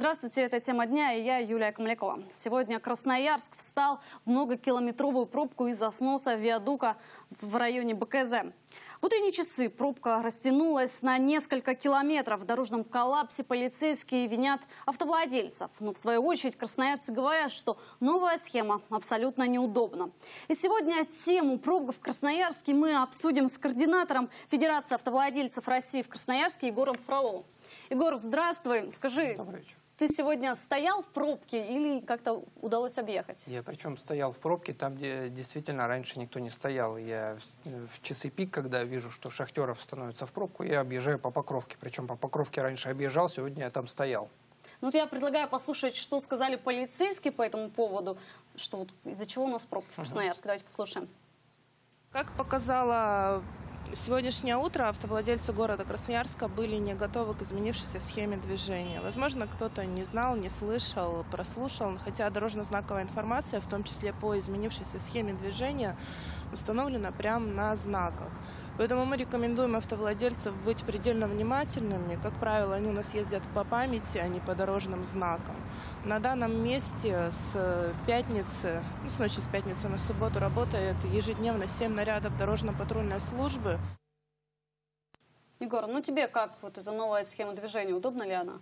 Здравствуйте, это «Тема дня» и я, Юлия Комлякова. Сегодня Красноярск встал в многокилометровую пробку из-за сноса виадука в районе БКЗ. В утренние часы пробка растянулась на несколько километров. В дорожном коллапсе полицейские винят автовладельцев. Но в свою очередь красноярцы говорят, что новая схема абсолютно неудобна. И сегодня тему пробок в Красноярске мы обсудим с координатором Федерации автовладельцев России в Красноярске Егором Фроловым. Егор, здравствуй. Скажи, Добрый вечер. Ты сегодня стоял в пробке или как-то удалось объехать? Я причем стоял в пробке там, где действительно раньше никто не стоял. Я в- часы пик, когда вижу, что шахтеров становится в пробку, я объезжаю по Покровке. Причем по Покровке раньше объезжал, сегодня я там стоял. Ну, вот я предлагаю послушать, что сказали полицейские по этому поводу, что вот из-за чего у нас пробки в Красноярске. Давайте послушаем. Как показало сегодняшнее утро, автовладельцы города Красноярска были не готовы к изменившейся схеме движения. Возможно, кто-то не знал, не слышал, прослушал, хотя дорожно-знаковая информация, в том числе по изменившейся схеме движения, установлена прямо на знаках. Поэтому мы рекомендуем автовладельцев быть предельно внимательными. Как правило, они у нас ездят по памяти, а не по дорожным знакам. На данном месте с пятницы, ну, с ночи с пятницы на субботу работает ежедневно 7 нарядов дорожно-патрульной службы. Егор, ну тебе как вот эта новая схема движения, удобна ли она?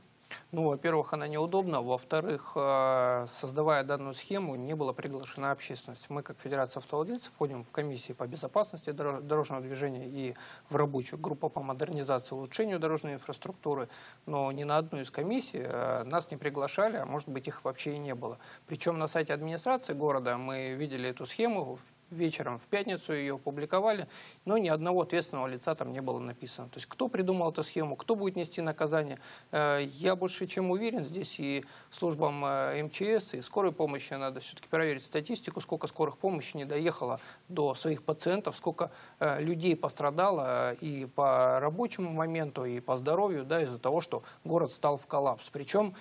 Ну, во-первых, она неудобна. Во-вторых, э, создавая данную схему, не была приглашена общественность. Мы, как Федерация автовладельцев, входим в комиссии по безопасности доро- дорожного движения и в рабочую группу по модернизации и улучшению дорожной инфраструктуры. Но ни на одну из комиссий э, нас не приглашали, а может быть их вообще и не было. Причем на сайте администрации города мы видели эту схему вечером в пятницу ее опубликовали, но ни одного ответственного лица там не было написано. То есть кто придумал эту схему, кто будет нести наказание, э, я больше чем уверен, здесь и службам э, МЧС, и скорой помощи надо все-таки проверить статистику, сколько скорых помощи не доехало до своих пациентов, сколько э, людей пострадало и по рабочему моменту, и по здоровью, да, из-за того, что город стал в коллапс. Причем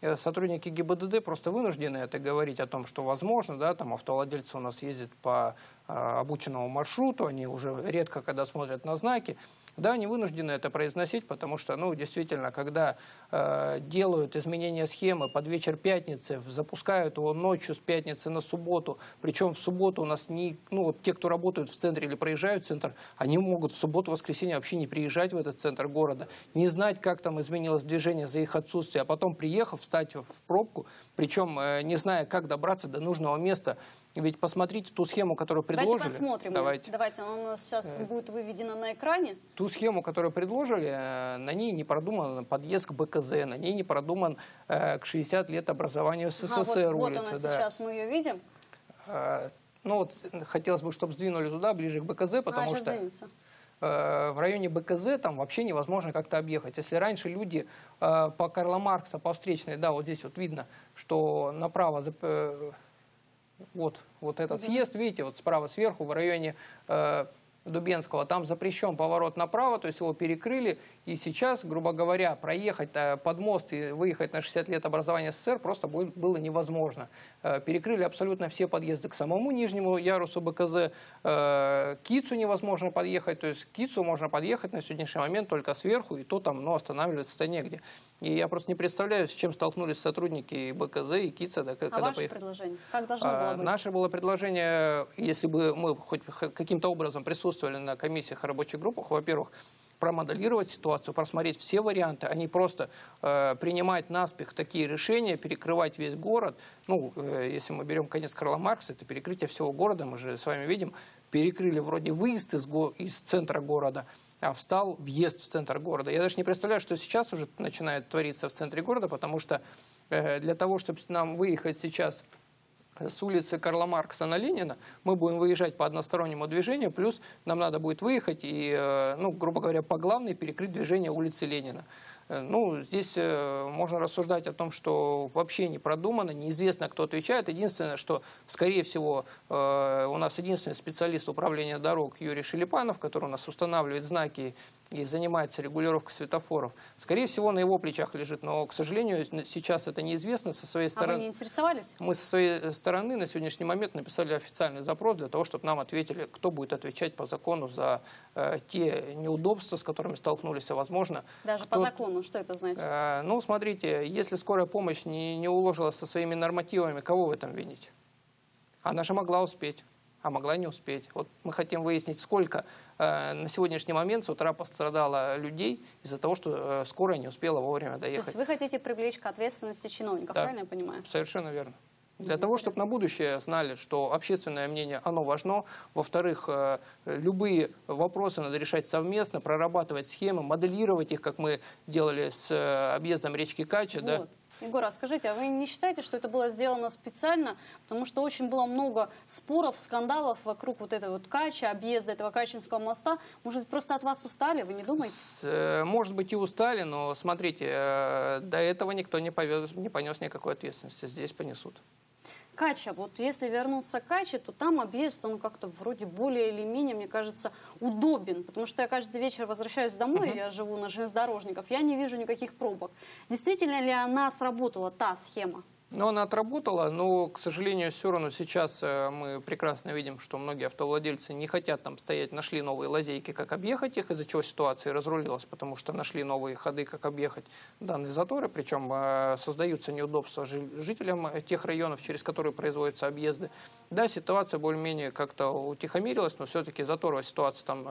Сотрудники ГИБДД просто вынуждены это говорить о том, что возможно, да, там автовладельцы у нас ездят по а, обученному маршруту, они уже редко когда смотрят на знаки. Да, они вынуждены это произносить, потому что, ну, действительно, когда э, делают изменения схемы под вечер пятницы, запускают его ночью с пятницы на субботу, причем в субботу у нас не, ну, вот те, кто работают в центре или проезжают в центр, они могут в субботу-воскресенье вообще не приезжать в этот центр города, не знать, как там изменилось движение за их отсутствие, а потом, приехав, встать в пробку, причем э, не зная, как добраться до нужного места. Ведь посмотрите ту схему, которую предложили. Давайте посмотрим. Давайте. Давайте, она у нас сейчас будет выведена на экране. Ту схему, которую предложили, э, на ней не продуман подъезд к БКЗ, на ней не продуман э, к 60 лет образованию СССР Ага, вот, вот улицы. она да. сейчас, мы ее видим. Э, Ну вот э, хотелось бы, чтобы сдвинули туда, ближе к БКЗ, потому а, что двинется. э, в районе БКЗ там вообще невозможно как-то объехать. Если раньше люди э, по Карла Маркса, по встречной, да, вот здесь вот видно, что направо, э, вот, вот этот съезд, видите, вот справа сверху в районе э, Дубенского, там запрещен поворот направо, то есть его перекрыли, и сейчас, грубо говоря, проехать э, под мост и выехать на 60 лет образования СССР просто было невозможно. Э, Перекрыли абсолютно все подъезды к самому нижнему ярусу БКЗ, э, к Кицу невозможно подъехать, то есть к Кицу можно подъехать на сегодняшний момент только сверху, и то там, ну, останавливаться-то негде. И я просто не представляю, с чем столкнулись сотрудники БКЗ, и Кица, да, А когда ваше поехали. предложение? Как должно А, было быть? Наше было предложение, если бы мы хоть каким-то образом присутствовали на комиссиях и рабочих группах, во-первых, промоделировать ситуацию, просмотреть все варианты, а не просто э, принимать наспех такие решения, перекрывать весь город. Ну, э, если мы берем конец Карла Маркса, это перекрытие всего города, мы же с вами видим, перекрыли вроде выезд из, го- из центра города, а встал въезд в центр города. Я даже не представляю, что сейчас уже начинает твориться в центре города, потому что э, для того, чтобы нам выехать сейчас с улицы Карла Маркса на Ленина, мы будем выезжать по одностороннему движению, плюс нам надо будет выехать и, э, ну, грубо говоря, по главной перекрыть движение улицы Ленина. Э, Ну, здесь э, можно рассуждать о том, что вообще не продумано, неизвестно, кто отвечает. Единственное, что, скорее всего, у нас единственный специалист управления дорог Юрий Шелепанов, который у нас устанавливает знаки и занимается регулировкой светофоров. Скорее всего, на его плечах лежит, но, к сожалению, сейчас это неизвестно со своей А вы стороны. не интересовались? Мы со своей стороны на сегодняшний момент написали официальный запрос для того, чтобы нам ответили, кто будет отвечать по закону за э, те неудобства, с которыми столкнулись, а возможно... Даже кто- по закону, что это значит? Э, ну, смотрите, если скорая помощь не, не уложилась со своими нормативами, кого в этом винить? Она же могла успеть, а могла не успеть. Вот мы хотим выяснить, сколько э, на сегодняшний момент с утра пострадало людей из-за того, что э, скорая не успела вовремя То есть доехать. вы хотите привлечь к ответственности чиновников, Да. правильно я понимаю? Совершенно верно. Для того, чтобы на будущее знали, что общественное мнение, оно важно. Во-вторых, э, любые вопросы надо решать совместно, прорабатывать схемы, моделировать их, как мы делали с э, объездом речки Кача. да. Егор, а скажите, а вы не считаете, что это было сделано специально? Потому что очень было много споров, скандалов вокруг вот этой вот Кача, объезда этого Качинского моста. Может быть, просто от вас устали, вы не думаете? С, э, Может быть, и устали, но смотрите, э, до этого никто не, повез, не понес никакой ответственности. Здесь понесут. Кача, вот если вернуться к Каче, то там объезд, он как-то вроде более или менее, мне кажется, удобен. Потому что я каждый вечер возвращаюсь домой, я живу на железнодорожников, я не вижу никаких пробок. Действительно ли она сработала, та схема? Но она отработала, но, к сожалению, все равно сейчас э, мы прекрасно видим, что многие автовладельцы не хотят там стоять, нашли новые лазейки, как объехать их, из-за чего ситуация разрулилась, потому что нашли новые ходы, как объехать данные заторы, причем э, создаются неудобства жи- жителям э, тех районов, через которые производятся объезды. Да, ситуация более-менее как-то утихомирилась, но все-таки заторовая ситуация там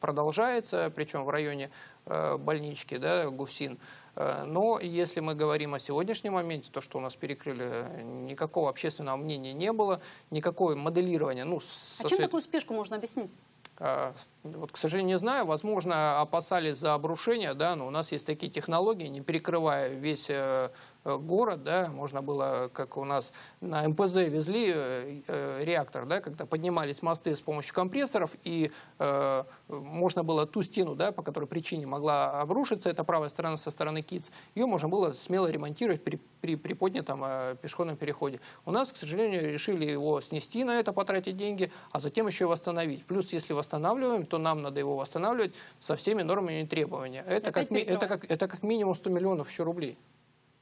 продолжается, причем в районе больнички, да, Гусин. Э, Но если мы говорим о сегодняшнем моменте, то, что у нас перекрыли, э, никакого общественного мнения не было, никакое моделирование. Ну, со А чем такую спешку можно объяснить? а, Вот, к сожалению, не знаю. Возможно, опасались за обрушение, да, но у нас есть такие технологии, не перекрывая весь э, город, да, можно было, как у нас на МПЗ везли э, э, реактор, да, когда поднимались мосты с помощью компрессоров, и э, можно было ту стену, да, по которой причине могла обрушиться, это правая сторона со стороны КИЦ, ее можно было смело ремонтировать при, при, при поднятом э, пешеходном переходе. У нас, к сожалению, решили его снести на это, потратить деньги, а затем еще и восстановить. Плюс, если восстанавливаем, то нам надо его восстанавливать со всеми нормами и требованиями. Это, как, ми- это, как, это как минимум 100 миллионов еще рублей.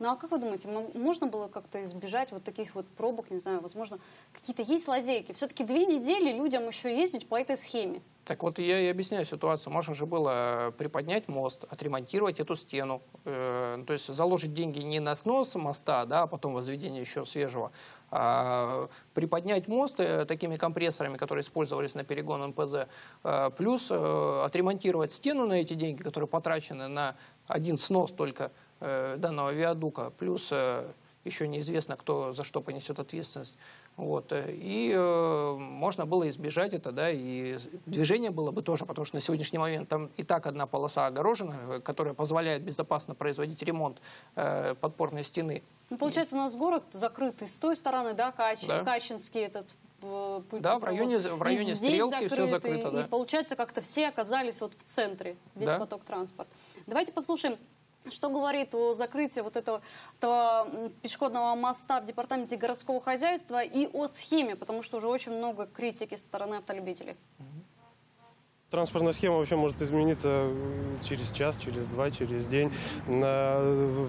Ну а как вы думаете, мо- можно было как-то избежать вот таких вот пробок, не знаю, возможно, какие-то есть лазейки? Все-таки две недели людям еще ездить по этой схеме. Так вот, я и объясняю ситуацию. Можно же было приподнять мост, отремонтировать эту стену. Э, то есть заложить деньги не на снос моста, да, а потом возведение еще свежего, а приподнять мост э, такими компрессорами, которые использовались на перегон МПЗ, э, плюс э, отремонтировать стену на эти деньги, которые потрачены на один снос только э, данного виадука, плюс э, еще неизвестно, кто за что понесет ответственность. Вот. э, И э, можно было избежать это, да, и движение было бы тоже, потому что на сегодняшний момент там и так одна полоса огорожена, э, которая позволяет безопасно производить ремонт э, подпорной стены. Ну, получается, у нас город закрытый с той стороны, да, Кач, Да. Качинский этот э, путь Да, в районе- в И районе здесь Стрелки всё закрытый, закрыто, да. И получается, как-то все оказались вот в центре, весь Да. поток транспорта. Давайте послушаем, что говорит о закрытии вот этого, этого пешеходного моста в департаменте городского хозяйства и о схеме, потому что уже очень много критики со стороны автолюбителей. Транспортная схема вообще может измениться через час, через два, через день,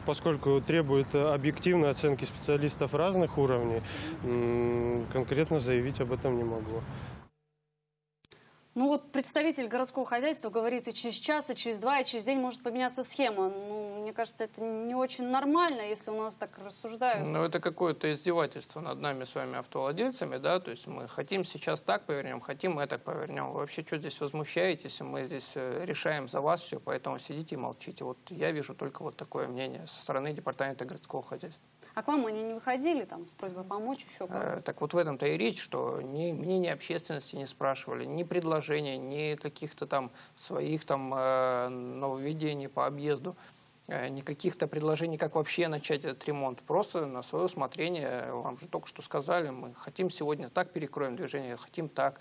поскольку требует объективной оценки специалистов разных уровней. Конкретно заявить об этом не могу. Ну вот представитель городского хозяйства говорит, и через час, и через два, и через день может поменяться схема. Ну, мне кажется, это не очень нормально, если у нас так рассуждают. Но это какое-то издевательство над нами с вами автовладельцами, да, то есть мы хотим сейчас так повернем, хотим мы так повернем. Вы вообще что здесь возмущаетесь? Мы здесь э, решаем за вас все, поэтому сидите и молчите. Вот я вижу только вот такое мнение со стороны департамента городского хозяйства. А к вам они не выходили там с просьбой помочь еще Э, Так вот в этом-то и речь, что ни мнение общественности не спрашивали, ни предложения, ни каких-то там своих там э, нововведений по объезду, э, ни каких-то предложений, как вообще начать этот ремонт. Просто на свое усмотрение, вам же только что сказали, мы хотим сегодня так перекроем движение, хотим так.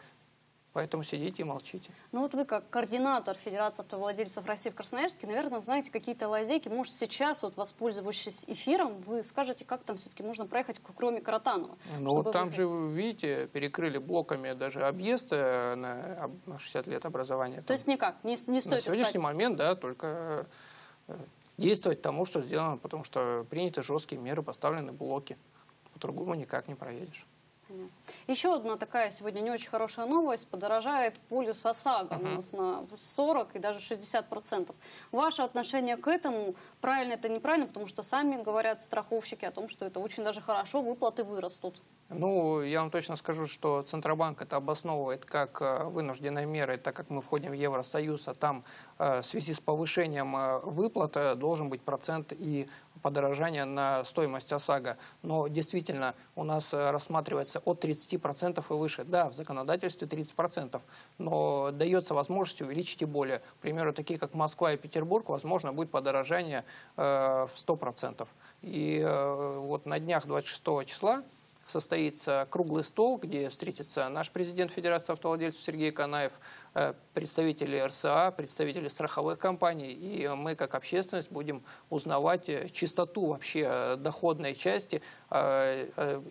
Поэтому сидите и молчите. Ну вот вы как координатор Федерации автовладельцев России в Красноярске, наверное, знаете какие-то лазейки. Может, сейчас, вот воспользовавшись эфиром, вы скажете, как там все-таки можно проехать, кроме Каратанова? Ну вот там выехать? же, вы видите, перекрыли блоками даже объезд э, на об- на 60 лет образования. То есть никак, не, не На стоит сегодняшний искать. момент, да, только э, действовать тому, что сделано, потому что приняты жесткие меры, поставлены блоки. По-другому никак не проедешь. Еще одна такая сегодня не очень хорошая новость. Подорожает полюс ОСАГО у нас на 40 и даже 60 процентов. Ваше отношение к этому, правильно это неправильно, потому что сами говорят страховщики о том, что это очень даже хорошо, выплаты вырастут. Ну, я вам точно скажу, что Центробанк это обосновывает как э, вынужденные меры, так как мы входим в Евросоюз, а там э, в связи с повышением э, выплат должен быть процент и подорожание на стоимость ОСАГО. Но действительно у нас э, рассматривается от 30% и выше. Да, в законодательстве 30%, но дается возможность увеличить и более. К примеру, такие как Москва и Петербург, возможно, будет подорожание э, в 100%. И э, вот на днях 26 числа состоится круглый стол, где встретится наш президент Федерации автовладельцев Сергей Канаев, э, представители РСА, представители страховых компаний, и мы как общественность будем узнавать э, чистоту вообще э, доходной части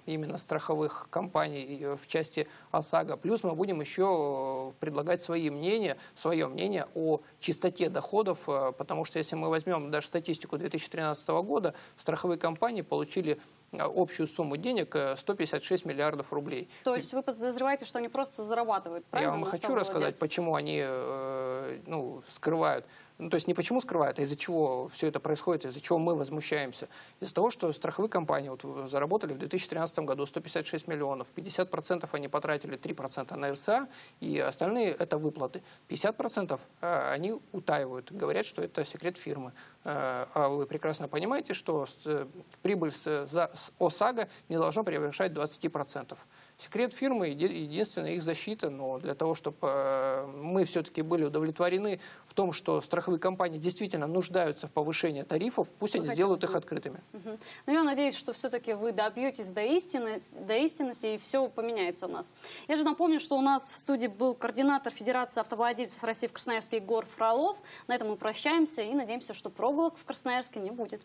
именно страховых компаний в части ОСАГО. Плюс мы будем еще предлагать свои мнения, свое мнение о чистоте доходов, потому что если мы возьмем даже статистику 2013 года, страховые компании получили общую сумму денег э, 156 миллиардов рублей. То есть вы подозреваете, что они просто зарабатывают, Я правильно? вам на хочу рассказать, почему они э, ну, скрывают. Ну, то есть не почему скрывают, а из-за чего все это происходит, из-за чего мы возмущаемся. Из-за того, что страховые компании вот, заработали в 2013 году 156 миллионов, 50% они потратили 3% на РСА, и остальные это выплаты. 50% э, они утаивают, говорят, что это секрет фирмы. Э, А вы прекрасно понимаете, что э, прибыль с ОСАГО не должна превышать 20%. Секрет фирмы еди- единственная их защита, но для того, чтобы мы все-таки были удовлетворены в том, что страховые компании действительно нуждаются в повышении тарифов, пусть они сделают их открытыми. Ну, я надеюсь, что все-таки вы добьетесь до, истины, до истинности и все поменяется у нас. Я же напомню, что у нас в студии был координатор Федерации автовладельцев России в Красноярске Егор Фролов. На этом мы прощаемся и надеемся, что прогулок в Красноярске не будет.